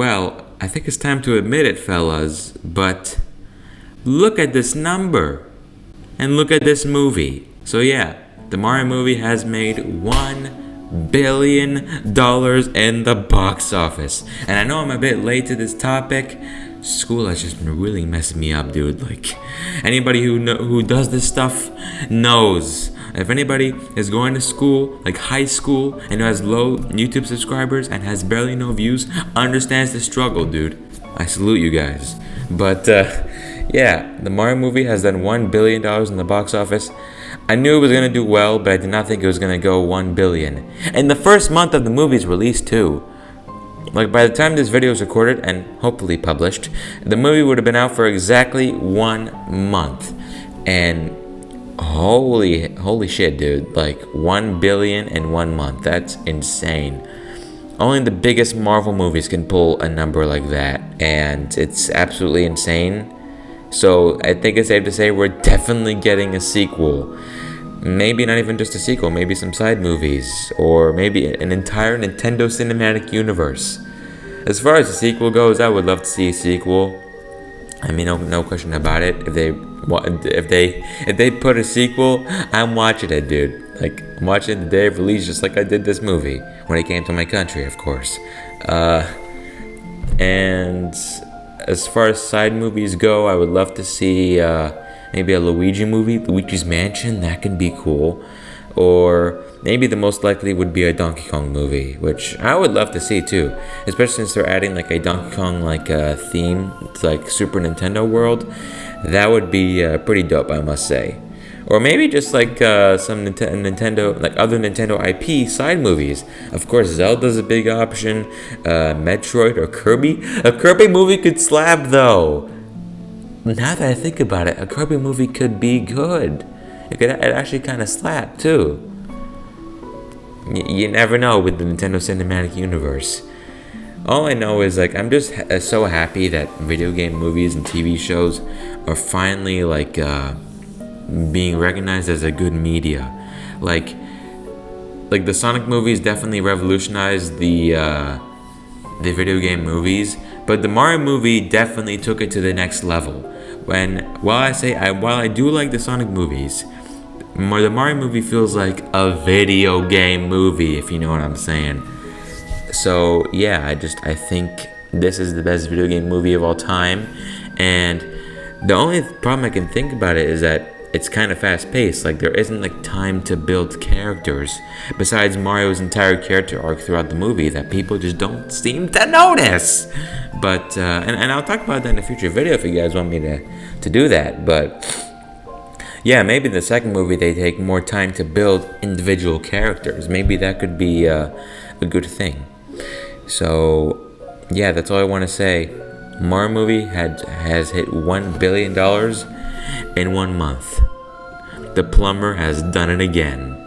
Well, I think it's time to admit it, fellas, but look at this number. And look at this movie. So yeah, the Mario movie has made one billion dollars in the box office. And I know I'm a bit late to this topic. School has just been really messing me up, dude. Like anybody who know, who does this stuff knows. If anybody is going to school, like high school, and has low YouTube subscribers and has barely no views, understands the struggle, dude. I salute you guys. But uh, yeah, the Mario movie has done $1 billion in the box office. I knew it was going to do well, but I did not think it was going to go 1 billion. In the first month of the movie's release, too. Like, by the time this video is recorded and hopefully published, the movie would have been out for exactly one month. And holy, holy shit, dude. Like, 1 billion in one month. That's insane. Only the biggest Marvel movies can pull a number like that. And it's absolutely insane. So I think it's safe to say we're definitely getting a sequel. Maybe not even just a sequel, maybe some side movies, or maybe an entire Nintendo Cinematic Universe. As far as the sequel goes, I would love to see a sequel. I mean, no, no question about it. If they if they if they put a sequel, I'm watching it, dude. Like I'm watching the day of release, just like I did this movie when it came to my country, of course. Uh, and as far as side movies go, I would love to see uh, maybe a Luigi movie, Luigi's Mansion. That can be cool. Or maybe the most likely would be a Donkey Kong movie, which I would love to see too. Especially since they're adding like a Donkey Kong like uh, theme to like Super Nintendo World. That would be uh, pretty dope, I must say or maybe just like uh, some Nintendo, like other Nintendo IP side movies. Of course, Zelda's a big option. Uh, Metroid or Kirby. A Kirby movie could slap though. Now that I think about it, a Kirby movie could be good. It could it actually kind of slap too. Y you never know with the Nintendo Cinematic Universe. All I know is like I'm just ha so happy that video game movies and TV shows are finally like. Uh, being recognized as a good media. Like, like the Sonic movies definitely revolutionized the uh, the video game movies, but the Mario movie definitely took it to the next level. When while I say I while I do like the Sonic movies, the Mario movie feels like a video game movie, if you know what I'm saying. So yeah, I just I think this is the best video game movie of all time, and the only problem I can think about it is that it's kind of fast paced. Like there isn't like time to build characters besides Mario's entire character arc throughout the movie that people just don't seem to notice. But uh, and, and I'll talk about that in a future video if you guys want me to to do that. But yeah, maybe the second movie they take more time to build individual characters. Maybe that could be uh, a good thing. So yeah, that's all I want to say. Mario movie had has hit one billion dollars in one month. The plumber has done it again.